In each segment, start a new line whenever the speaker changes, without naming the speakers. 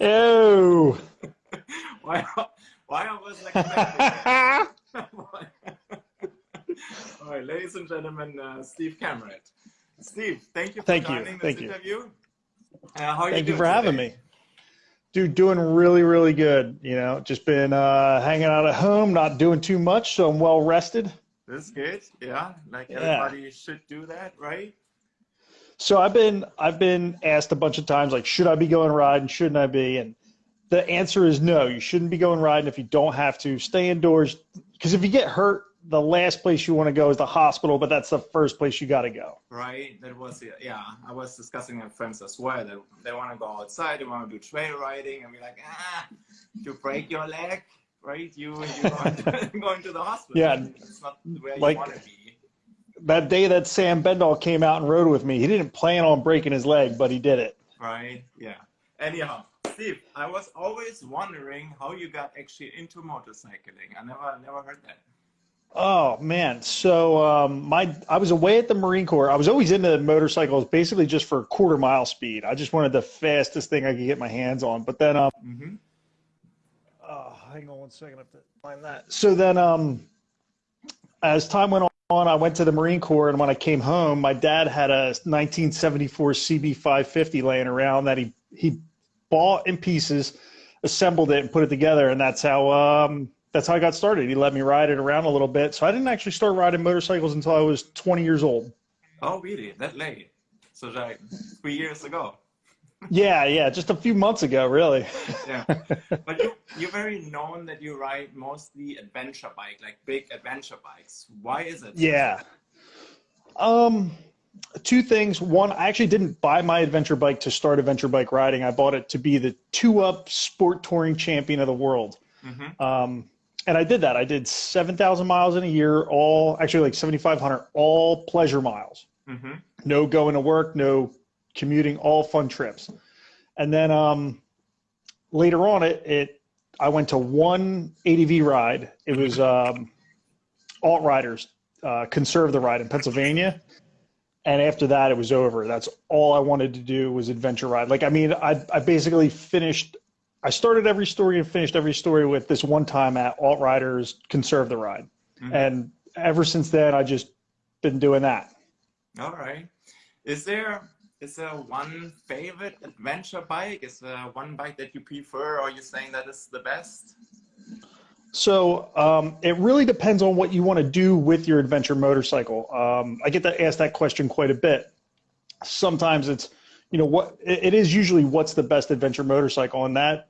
oh.
why? Why I was like? All right, ladies and gentlemen, uh, Steve Cameron. Steve, thank you for
thank
joining
you.
this
thank
interview.
You.
Uh, how are
thank
you,
you for having me. Dude, doing really, really good. You know, just been uh, hanging out at home, not doing too much, so I'm well rested.
That's good. Yeah, like
Yeah.
everybody should do that, right?
So I've been I've been asked a bunch of times like should I be going riding shouldn't I be and the answer is no you shouldn't be going riding if you don't have to stay indoors because if you get hurt the last place you want to go is the hospital but that's the first place you got to go
Right. That was yeah. I was discussing with friends as well. They, they want to go outside. They want to do trail riding, and we're like, ah, you break your leg, right? You you going to, going to the hospital.
Yeah.
It's not where
Like-
you want to be.
That day that Sam Bendall came out and rode with me he didn't plan on breaking his leg but he did it
Right. Yeah. Anyhow, Steve, I was always wondering how you got actually into motorcycling. I never never heard that.
Oh man, so um, my I was away at the Marine Corps. I was always into motorcycles, basically just for quarter mile speed. I just wanted the fastest thing I could get my hands on. But then, um,
Mm-hmm.
oh, hang on one second, I have to find that. So then, um, as time went on, I went to the Marine Corps, and when I came home, my dad had a 1974 CB550 laying around that he he bought in pieces, assembled it, and put it together, and that's how um, that's how I got started. He let me ride it around a little bit. So I didn't actually start riding motorcycles until I was 20 years old.
Oh, really? That late? So like three years ago.
Yeah, yeah, just a few months ago, really.
Yeah. But you you're very known that you ride mostly adventure bike, like big adventure bikes. Why is it?
Yeah. Um, two things. One, I actually didn't buy my adventure bike to start adventure bike riding. I bought it to be the two up sport touring champion of the world.
Mm-hmm.
Um, and I did that. I did 7,000 miles in a year, all actually like 7,500, all pleasure miles.
Mm-hmm.
No going to work, no commuting, all fun trips. And then um, later on, it, it I went to one ADV ride. It was um, AltRider's uh, conserve the ride in Pennsylvania. And after that, it was over. That's all I wanted to do was adventure ride. Like, I mean, I, I basically finished, I started every story and finished every story with this one time at AltRider's conserve the ride.
Mhm.
And ever since then, I just been doing that.
All right. Is there is there one favorite adventure bike? Is there one bike that you prefer, or are you saying that is the best?
So um, it really depends on what you want to do with your adventure motorcycle. Um, I get to ask that question quite a bit. Sometimes it's, you know, what it, it is usually what's the best adventure motorcycle, and that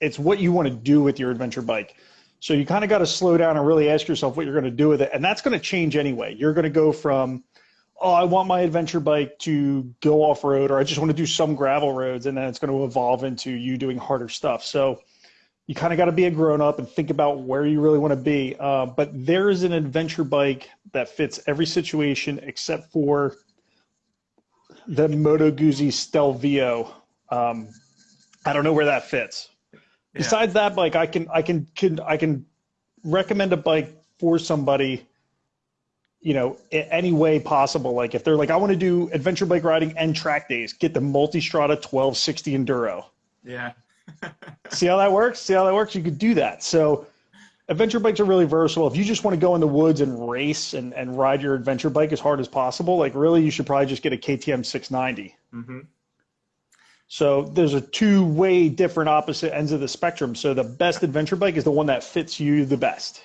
it's what you want to do with your adventure bike. So you kind of got to slow down and really ask yourself what you're going to do with it, and that's going to change anyway. You're going to go from, oh, I want my adventure bike to go off road, or I just want to do some gravel roads, and then it's going to evolve into you doing harder stuff. So you kind of got to be a grown up and think about where you really want to be. Uh, but there is an adventure bike that fits every situation except for the Moto Guzzi Stelvio. Um, I don't know where that fits.
Yeah.
Besides that bike, I can I can, can I can recommend a bike for somebody. You know, any way possible. Like if they're like, I want to do adventure bike riding and track days, get the Multistrada 1260 Enduro.
Yeah.
See how that works? See how that works? You could do that. So adventure bikes are really versatile. If you just want to go in the woods and race and, and ride your adventure bike as hard as possible, like really you should probably just get a KTM 690.
mm-hmm.
So there's a two way different opposite ends of the spectrum. So the best adventure bike is the one that fits you the best.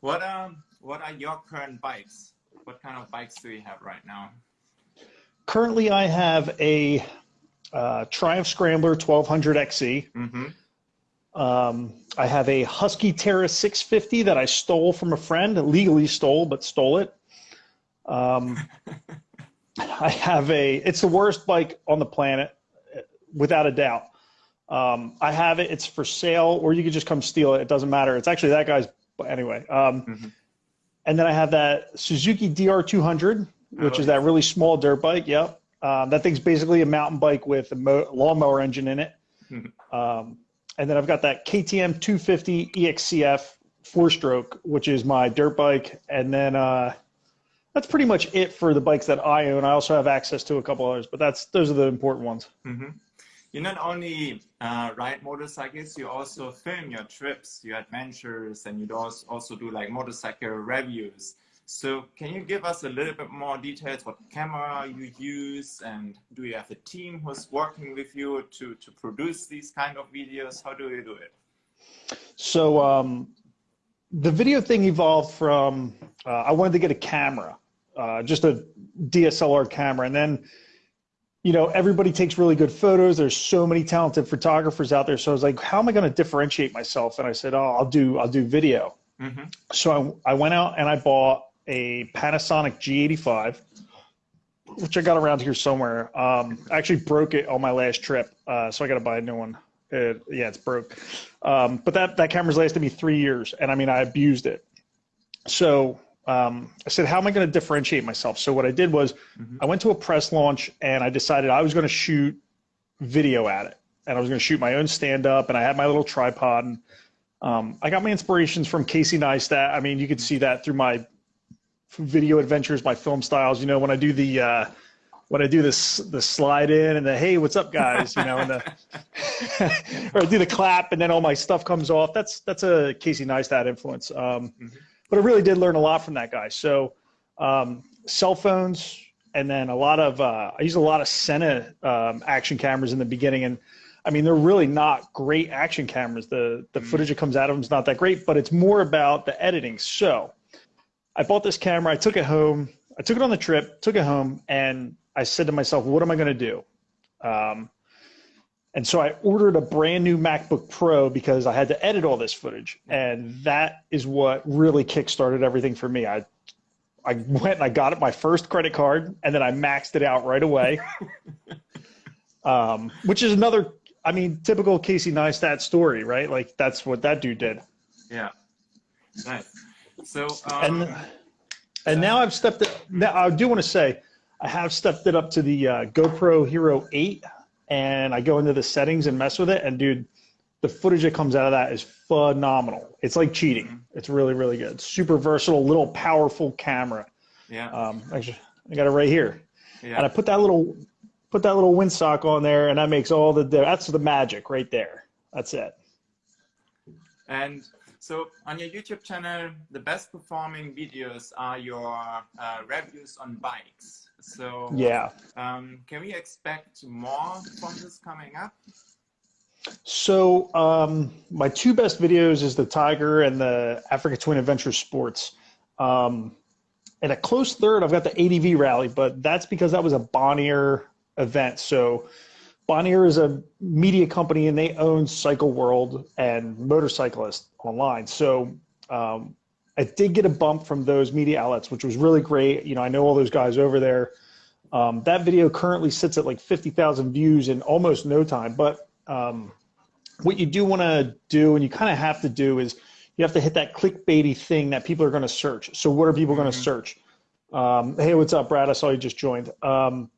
What um what are your current bikes? What kind of bikes do you have right now?
Currently I have a uh, Triumph Scrambler 1200 XE.
Mm-hmm.
Um, I have a Husky Terra 650 that I stole from a friend, legally stole, but stole it. Um, I have a, it's the worst bike on the planet, without a doubt. Um, I have it, it's for sale, or you could just come steal it. It doesn't matter. It's actually that guy's, but anyway. Um,
Mhm.
And then I have that Suzuki DR200, which
Oh,
is that really small dirt bike. Yep. Um, that thing's basically a mountain bike with a mo- lawnmower engine in it.
Mhm.
Um, and then I've got that KTM 250 EXCF four stroke, which is my dirt bike. And then uh, that's pretty much it for the bikes that I own. I also have access to a couple others, but that's those are the important ones.
Mm-hmm. You not only uh, ride motorcycles, you also film your trips, your adventures, and you also do like motorcycle reviews. So can you give us a little bit more details what camera you use and do you have a team who's working with you to, to produce these kind of videos? How do you do it?
So um, the video thing evolved from, uh, I wanted to get a camera, uh, just a DSLR camera. And then, you know, everybody takes really good photos. There's so many talented photographers out there. So I was like, how am I going to differentiate myself? And I said, oh, I'll do, I'll do video. Mm -hmm. So I, I went out and I bought a Panasonic G85, which I got around here somewhere. Um, I actually broke it on my last trip, uh, so I got to buy a new one. It, yeah, it's broke. Um, but that that camera's lasted me three years, and I mean I abused it. So um, I said, how am I going to differentiate myself? So what I did was mm-hmm. I went to a press launch and I decided I was going to shoot video at it, and I was going to shoot my own stand up, and I had my little tripod. And um, I got my inspirations from Casey Neistat. I mean, you could see that through my video adventures, my film styles. You know, when I do the uh, when I do this the slide in and the hey, what's up, guys? You know, and the or I do the clap and then all my stuff comes off. That's that's a Casey Neistat influence. Um, mm-hmm. But I really did learn a lot from that guy. So um, cell phones and then a lot of uh, I use a lot of Sena um, action cameras in the beginning and. I mean, they're really not great action cameras. The the mm-hmm. footage that comes out of them is not that great, but it's more about the editing. So I bought this camera. I took it home. I took it on the trip, took it home, and I said to myself, what am I going to do? Um, and so I ordered a brand new MacBook Pro because I had to edit all this footage. And that is what really kickstarted everything for me. I I went and I got it my first credit card and then I maxed it out right away. um, which is another, I mean, typical Casey Neistat story, right? Like that's what that dude did.
Yeah. Nice. So
um, and and now I've stepped it. Now I do want to say I have stepped it up to the uh, GoPro Hero 8, and I go into the settings and mess with it, and dude, the footage that comes out of that is phenomenal. It's like cheating. Mm-hmm. It's really really good. Super versatile, little powerful camera.
Yeah.
Um, actually, I got it right here. Yeah. And I put that little put that little windsock on there, and that makes all the that's the magic right there. That's it.
And so on your YouTube channel, the best performing videos are your uh, reviews on bikes. So
yeah,
um, can we expect more from this coming up?
So um, my two best videos is the Tiger and the Africa Twin Adventure Sports. Um, and a close third, I've got the ADV rally, but that's because that was a Bonnier event. So Bonnier is a media company and they own Cycle World and Motorcyclist online. So um, I did get a bump from those media outlets, which was really great. You know, I know all those guys over there. Um, that video currently sits at like 50,000 views in almost no time. But um, what you do want to do, and you kind of have to do, is you have to hit that clickbaity thing that people are going to search. So what are people going to mm-hmm. search? Um, hey, what's up, Brad? I saw you just joined. Um,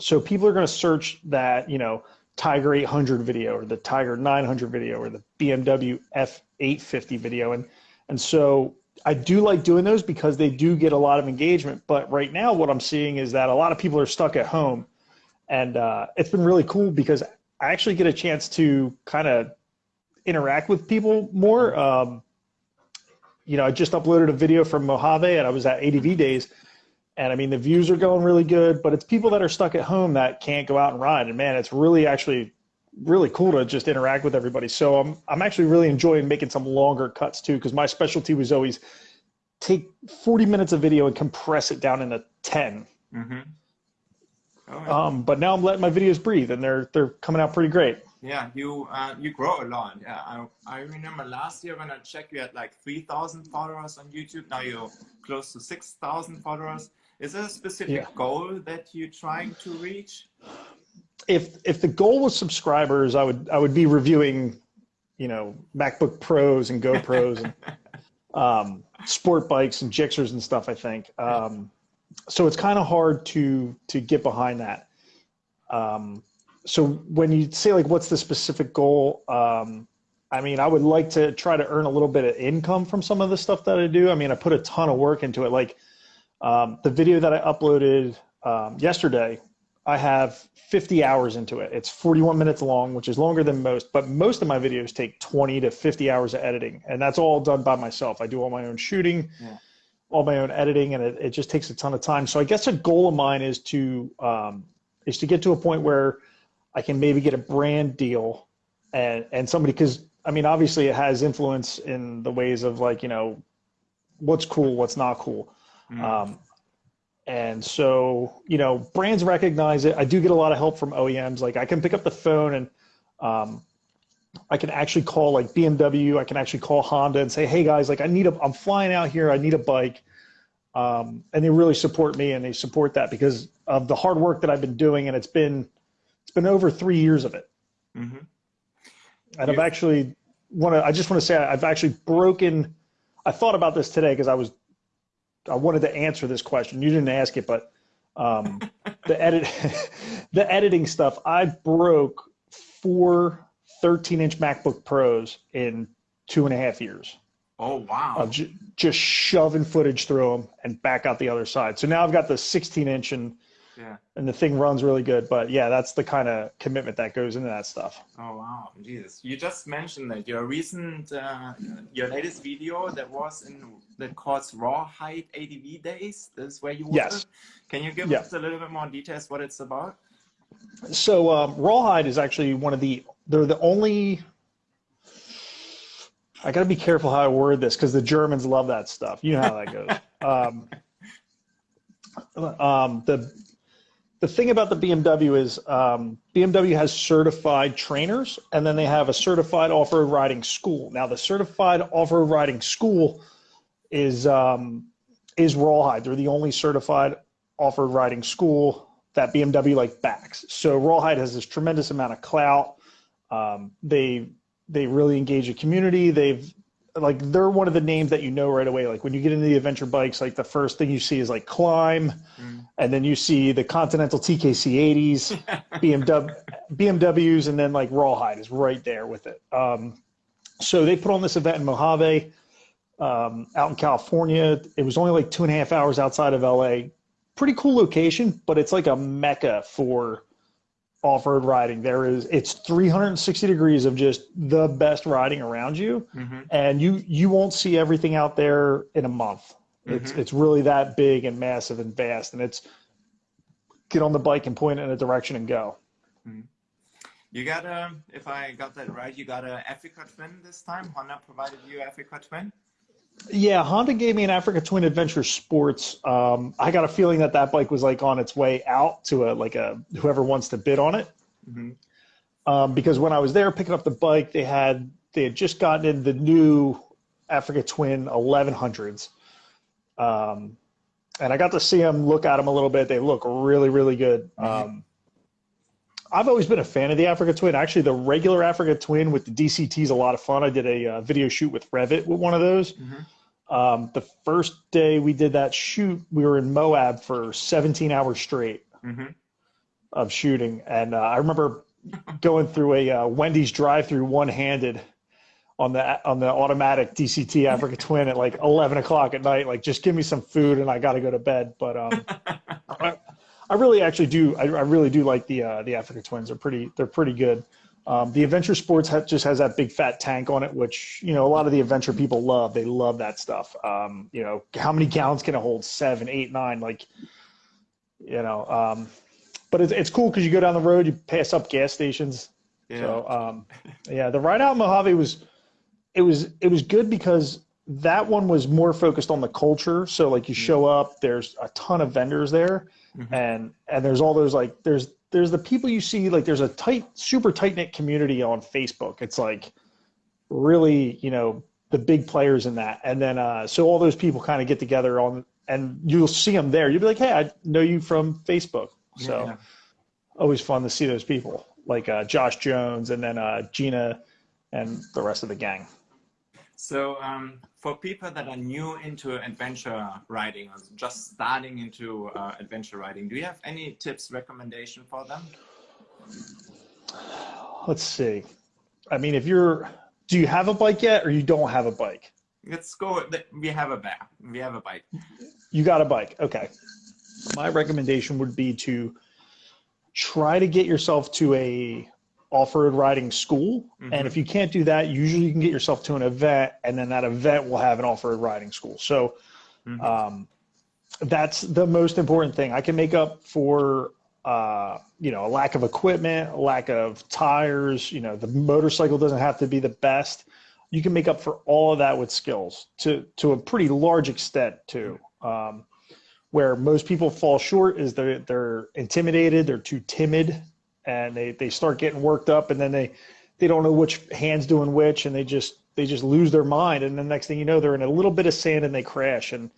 so people are going to search that, you know, Tiger 800 video or the Tiger 900 video or the BMW F850 video. And, and so I do like doing those because they do get a lot of engagement. But right now, what I'm seeing is that a lot of people are stuck at home. And uh, it's been really cool because I actually get a chance to kind of interact with people more. Um, you know, I just uploaded a video from Mojave and I was at ADV days and I mean, the views are going really good, but it's people that are stuck at home that can't go out and ride. And man, it's really actually really cool to just interact with everybody. So I'm, I'm actually really enjoying making some longer cuts too, because my specialty was always take 40 minutes of video and compress it down into 10. Mm-hmm. Um, but now I'm letting my videos breathe and they're, they're coming out pretty great.
Yeah, you uh, you grow a lot. Yeah, I, I remember last year when I checked, you had like 3,000 followers on YouTube. Now you're close to 6,000 followers. Is there a specific yeah. goal that you're trying to reach?
If if the goal was subscribers, I would I would be reviewing, you know, MacBook Pros and GoPros and um, sport bikes and Gixxers and stuff. I think. Um, so it's kind of hard to to get behind that. Um, so when you say like, what's the specific goal? Um, I mean, I would like to try to earn a little bit of income from some of the stuff that I do. I mean, I put a ton of work into it. Like um, the video that I uploaded um, yesterday, I have 50 hours into it. It's 41 minutes long, which is longer than most, but most of my videos take 20 to 50 hours of editing. And that's all done by myself. I do all my own shooting, yeah. all my own editing, and it, it, just takes a ton of time. So I guess a goal of mine is to, um, is to get to a point where I can maybe get a brand deal and, and somebody, cause I mean, obviously it has influence in the ways of like, you know, what's cool, what's not cool. Mm. Um, and so, you know, brands recognize it. I do get a lot of help from OEMs. Like I can pick up the phone and um, I can actually call like BMW. I can actually call Honda and say, hey guys, like I need a, I'm flying out here. I need a bike. Um, and they really support me and they support that because of the hard work that I've been doing. And it's been, it's been over three years of it. Mm-hmm. And I've actually want to, I just want to say I've actually broken, I thought about this today because I was I wanted to answer this question. You didn't ask it, but um, the edit, the editing stuff. I broke four 13 inch MacBook Pros in two and a half years.
Oh wow!
Of ju- just shoving footage through them and back out the other side. So now I've got the 16 inch and yeah. And the thing runs really good. But yeah, that's the kind of commitment that goes into that stuff.
Oh wow, Jesus! You just mentioned that your recent, uh, your latest video that was in that calls Rawhide ADV Days. This is where you were.
Yes.
Can you give yeah. us a little bit more details what it's about?
So um, Rawhide is actually one of the. They're the only. I got to be careful how I word this because the Germans love that stuff. You know how that goes. um, um, the the thing about the BMW is um, BMW has certified trainers, and then they have a certified off-road riding school. Now, the certified off-road riding school is um, is Rawhide. They're the only certified off-road riding school that BMW like backs. So Rawhide has this tremendous amount of clout. Um, they they really engage the community. They've like they're one of the names that you know right away. Like when you get into the adventure bikes, like the first thing you see is like Klim, mm. and then you see the Continental TKC 80s, BMW, BMWs, and then like Rawhide is right there with it. Um, so they put on this event in Mojave, um, out in California. It was only like two and a half hours outside of LA. Pretty cool location, but it's like a mecca for off-road riding there is it's 360 degrees of just the best riding around you mm-hmm. and you you won't see everything out there in a month it's mm-hmm. it's really that big and massive and vast and it's get on the bike and point in a direction and go
mm-hmm. you got a if i got that right you got a africa twin this time honda provided you africa twin
yeah, Honda gave me an Africa Twin Adventure Sports. Um, I got a feeling that that bike was like on its way out to a like a whoever wants to bid on it. Mm-hmm. Um, because when I was there picking up the bike, they had they had just gotten in the new Africa Twin 1100s, um, and I got to see them, look at them a little bit. They look really, really good. Mm-hmm. Um, I've always been a fan of the Africa Twin. Actually, the regular Africa Twin with the DCT is a lot of fun. I did a uh, video shoot with Revit with one of those. Mm-hmm. Um, the first day we did that shoot, we were in Moab for 17 hours straight mm-hmm. of shooting, and uh, I remember going through a uh, Wendy's drive-through one-handed on the on the automatic DCT Africa Twin at like 11 o'clock at night. Like, just give me some food, and I got to go to bed. But um, I really actually do. I, I really do like the uh, the Africa Twins. They're pretty. They're pretty good. Um, the Adventure Sports ha- just has that big fat tank on it, which you know a lot of the adventure people love. They love that stuff. Um, you know, how many gallons can it hold? Seven, eight, nine. Like, you know. Um, but it's it's cool because you go down the road, you pass up gas stations. Yeah. So um, yeah, the ride out in Mojave was it was it was good because that one was more focused on the culture. So like you show up, there's a ton of vendors there mm-hmm. and and there's all those like there's there's the people you see like there's a tight super tight knit community on Facebook. It's like really you know the big players in that, and then uh, so all those people kind of get together on and you'll see them there. You'll be like, hey, I know you from Facebook. So yeah. always fun to see those people like uh, Josh Jones and then uh, Gina and the rest of the gang.
So um, for people that are new into adventure riding or just starting into uh, adventure riding, do you have any tips, recommendation for them?
Let's see. I mean, if you're, do you have a bike yet or you don't have a bike?
Let's go. We have a bike. We have a bike.
You got a bike. Okay. My recommendation would be to try to get yourself to a off-road riding school.
Mm-hmm.
And if you can't do that, usually you can get yourself to an event, and then that event will have an off-road riding school. So
Mhm.
um, that's the most important thing. I can make up for uh, you know a lack of equipment, lack of tires. You know the motorcycle doesn't have to be the best. You can make up for all of that with skills to to a pretty large extent too. Um, where most people fall short is they're they're intimidated, they're too timid, and they they start getting worked up, and then they they don't know which hands doing which, and they just they just lose their mind, and the next thing you know, they're in a little bit of sand and they crash. And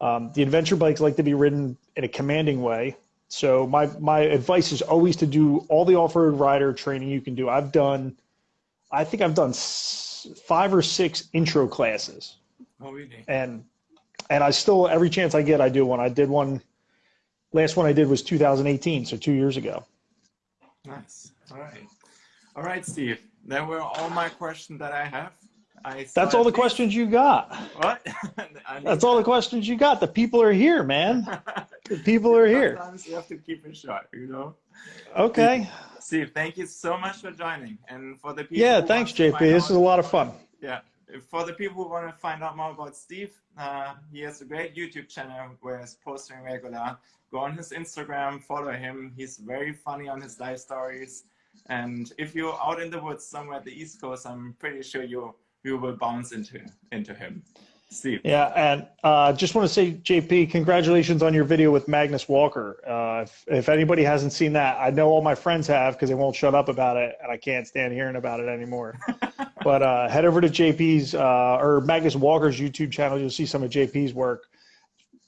um, the adventure bikes like to be ridden in a commanding way. So my my advice is always to do all the off-road rider training you can do. I've done, I think I've done s- five or six intro classes,
Oh, really?
and and I still every chance I get I do one. I did one. Last one I did was 2018, so two years ago.
Nice. All right. All right, Steve. That were all my questions that I have. I
That's all the questions you got.
What?
That's all the questions you got. The people are here, man. The people are here.
Sometimes you have to keep it short, you know.
Okay.
Steve, thank you so much for joining, and for the people.
Yeah, thanks, JP. This is a lot of fun.
Yeah, for the people who want to find out more about Steve, uh, he has a great YouTube channel where he's posting regular. Go on his Instagram, follow him. He's very funny on his life stories. And if you're out in the woods somewhere at the East Coast, I'm pretty sure you you will bounce into into him. Steve.
Yeah, and uh, just want to say, JP, congratulations on your video with Magnus Walker. Uh, if, if anybody hasn't seen that, I know all my friends have because they won't shut up about it, and I can't stand hearing about it anymore. but uh, head over to JP's uh, or Magnus Walker's YouTube channel. You'll see some of JP's work.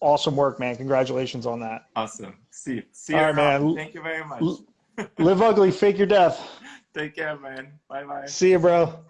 Awesome work, man. Congratulations on that.
Awesome. See you
All right,
around.
man.
Thank you very much.
Live ugly, fake your death.
Take care, man. Bye bye.
See you, bro.